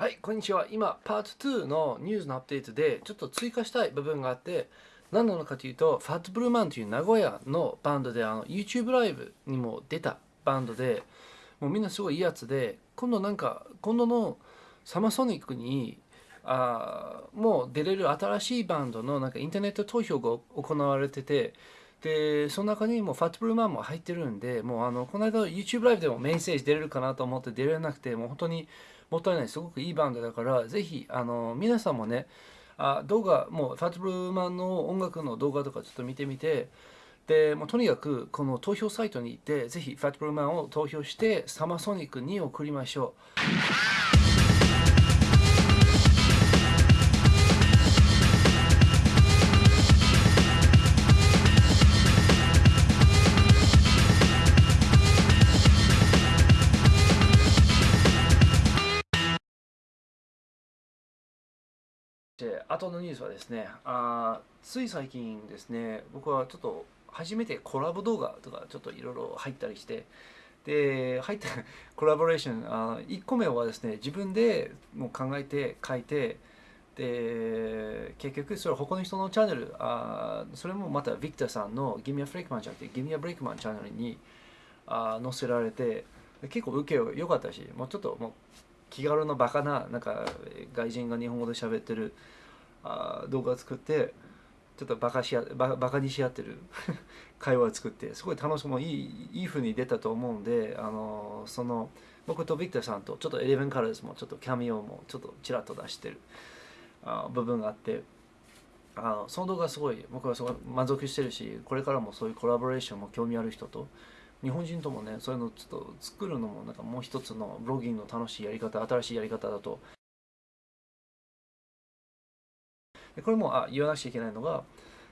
はい、こんにちは。今、パート2のニュースのアップデートで、ちょっと追加したい部分があって、何なのかというと、ファットブルーマンという名古屋のバンドで、あの YouTube ライブにも出たバンドで、もうみんなすごいいいやつで、今度なんか、今度のサマソニックに、あもう出れる新しいバンドのなんかインターネット投票が行われてて、で、その中にもファットブルーマンも入ってるんで、もうあの、この間 YouTube ライブでもメインステージ出れるかなと思って出れなくて、もう本当にもったいない、すごくいいバンドだから、ぜひ、あの、皆さんもね、あ動画、もうファットブルーマンの音楽の動画とかちょっと見てみて、で、もうとにかくこの投票サイトに行って、ぜひファットブルーマンを投票して、サマーソニックに送りましょう。で後のニュースはですねあつい最近ですね僕はちょっと初めてコラボ動画とかちょっといろいろ入ったりしてで入った コラボレーションあ1個目はですね自分でもう考えて書いてで結局それ他の人のチャンネルあそれもまたビクターさんのギミアフレイクマンじゃなくてギミアブレイクマンチャンネルにあ載せられて結構受け良かったしもうちょっともう気軽のバカななんか外人が日本語で喋ってるあ動画作ってちょっとバカしやババカにし合ってる 会話を作ってすごい楽しくもいいいい風に出たと思うんであのその僕とビクターさんとちょっと Eleven Colors もちょっと cameo もちょっとちらっと出してるあ部分があってあその動画すごい僕はすごい満足してるしこれからもそういうコラボレーションも興味ある人と日本人ともねそういうのちょっと作るのもなんかもう一つのブロギングの楽しいやり方新しいやり方だと。これもあ言わなくちゃいけないのが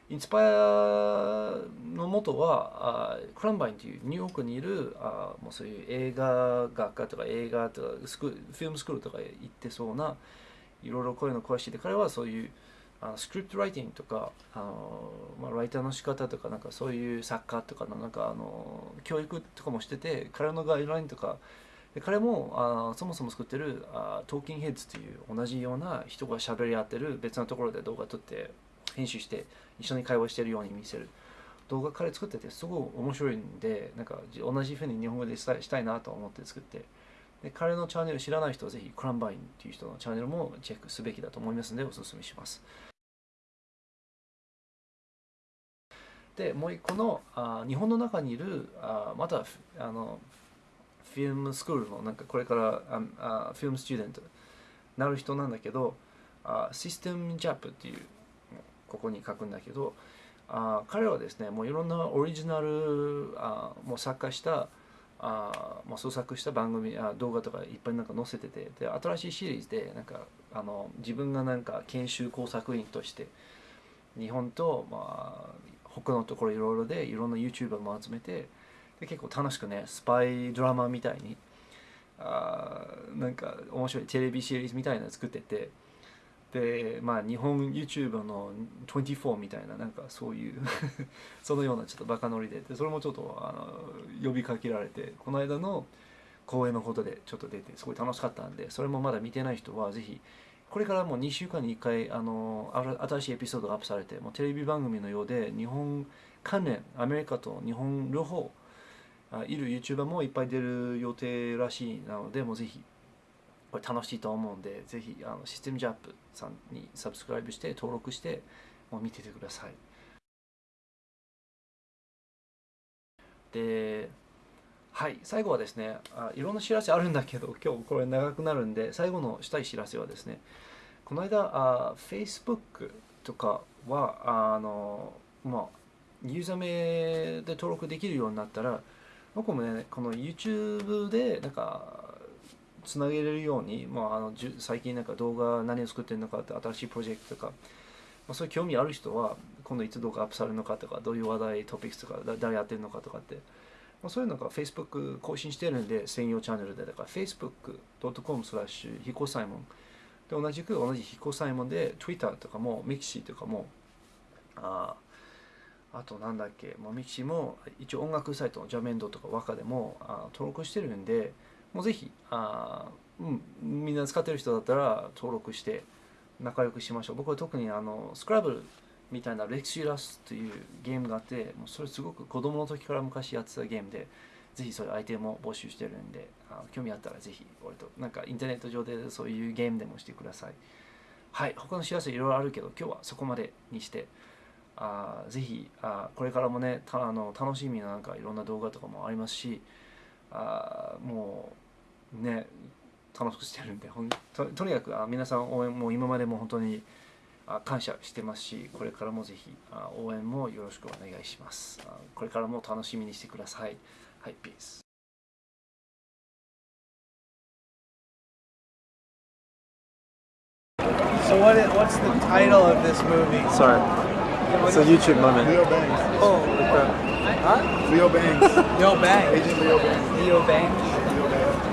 インスパイアの元はあクランバインというニューヨークにいるあもうそういう映画学科とか映画とかスクフィルムスクールとか行ってそうないろいろこういうの詳しいで彼はそういうあのスクリプトライティングとかあの、まあ、ライターの仕方とかなんかそういう作家とかのなんかあの教育とかもしてて彼のガイドラインとかで彼もあそもそも作ってるあトーキンヘッズという同じような人が喋り合ってる別のところで動画撮って編集して一緒に会話してるように見せる。動画彼作っててすごい面白いんでなんか同じふうに日本語でしたいなと思って作って。で彼のチャンネル知らない人はぜひクランバインという人のチャンネルもチェックすべきだと思いますのでお勧めします。でもう一個のあ日本の中にいるあまたあのフィルムスクールのなんかこれからああフィルムスチューデントなる人なんだけどあシステムジャップっていうここに書くんだけどあ彼はですねもういろんなオリジナルあもう作家したあもう創作した番組あ動画とかいっぱいなんか載せててで新しいシリーズでなんかあの自分がなんか研修工作員として日本と、まあ、他のところいろいろでいろんな YouTuber も集めてで結構楽しくねスパイドラマみたいにあなんか面白いテレビシリーズみたいなの作っててでまあ日本 YouTuber の24みたいななんかそういう そのようなちょっとバカノリででそれもちょっとあの呼びかけられてこの間の公演のことでちょっと出てすごい楽しかったんでそれもまだ見てない人はぜひこれからもう2週間に1回あの新しいエピソードがアップされてもうテレビ番組のようで日本関連アメリカと日本両方いる YouTuber もいっぱい出る予定らしいなのでもうぜひこれ楽しいと思うんでぜひあのシステムジャップさんにサブスクライブして登録してもう見ててください。ではい最後はですねあいろんな知らせあるんだけど 今日これ長くなるんで最後のしたい知らせはですねこの間あ Facebook とかはあのまあユーザー名で登録できるようになったら僕もねこの YouTube でなんかつなげれるように、まあ、あの最近なんか動画何を作ってるのかって新しいプロジェクトとか、まあ、そういう興味ある人は今度いつ動画アップされるのかとかどういう話題トピックスとか誰やってるのかとかって、まあ、そういうのが Facebook 更新してるんで専用チャンネルでだから facebook.com スラッシュヒコサイモンで同じく同じヒコサイモンで Twitter とかも Mixi とかもああとなんだっけ、もうミキシも一応音楽サイトのジャメンドとか和歌でもあ登録してるんで、もうぜひあうん、みんな使ってる人だったら登録して仲良くしましょう。僕は特にあのスクラブルみたいなレクシラスというゲームがあってもうそれすごく子供の時から昔やってたゲームでぜひそれ相手も募集してるんであ興味あったらぜひ俺となんかインターネット上でそういうゲームでもしてください。はい他の幸せいろいろあるけど今日はそこまでにしてあぜひあこれからもねたあの楽しみななんかいろんな動画とかもありますしあもうね楽しくしてるんでほんととにかくあ皆さん応援も今までも本当にあ感謝してますしこれからもぜひあ応援もよろしくお願いしますあこれからも楽しみにしてくださいはいピース So what? i- What's the title of this movie? Sorry. It's a YouTube moment. Leo Banks. Oh, Leo Banks. Leo Bang. Agent Leo Banks. Leo Bang.